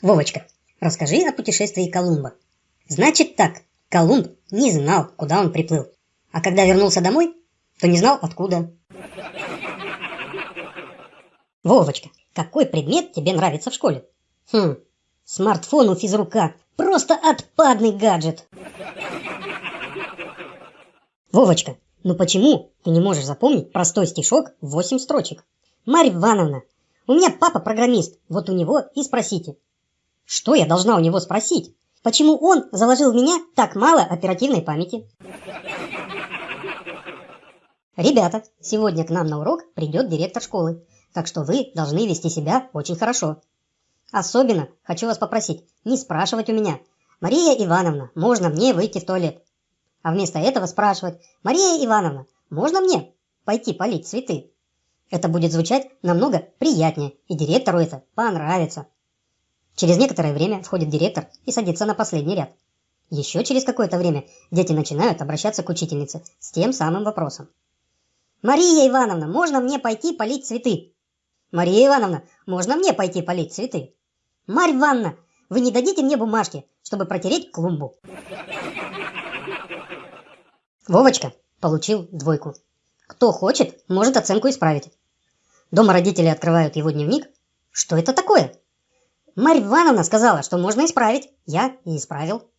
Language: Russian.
Вовочка, расскажи о путешествии Колумба. Значит так, Колумб не знал, куда он приплыл. А когда вернулся домой, то не знал откуда. Вовочка, какой предмет тебе нравится в школе? Хм, смартфон у физрука. Просто отпадный гаджет. Вовочка, ну почему ты не можешь запомнить простой стишок в 8 строчек? Марья Ивановна, у меня папа программист, вот у него и спросите. Что я должна у него спросить? Почему он заложил в меня так мало оперативной памяти? Ребята, сегодня к нам на урок придет директор школы, так что вы должны вести себя очень хорошо. Особенно хочу вас попросить не спрашивать у меня, Мария Ивановна, можно мне выйти в туалет? А вместо этого спрашивать, Мария Ивановна, можно мне пойти полить цветы? Это будет звучать намного приятнее, и директору это понравится. Через некоторое время входит директор и садится на последний ряд. Еще через какое-то время дети начинают обращаться к учительнице с тем самым вопросом. «Мария Ивановна, можно мне пойти полить цветы?» «Мария Ивановна, можно мне пойти полить цветы?» «Марь Ивановна, вы не дадите мне бумажки, чтобы протереть клумбу?» Вовочка получил двойку. Кто хочет, может оценку исправить. Дома родители открывают его дневник. Что это такое? Марья Ивановна сказала, что можно исправить. Я и исправил.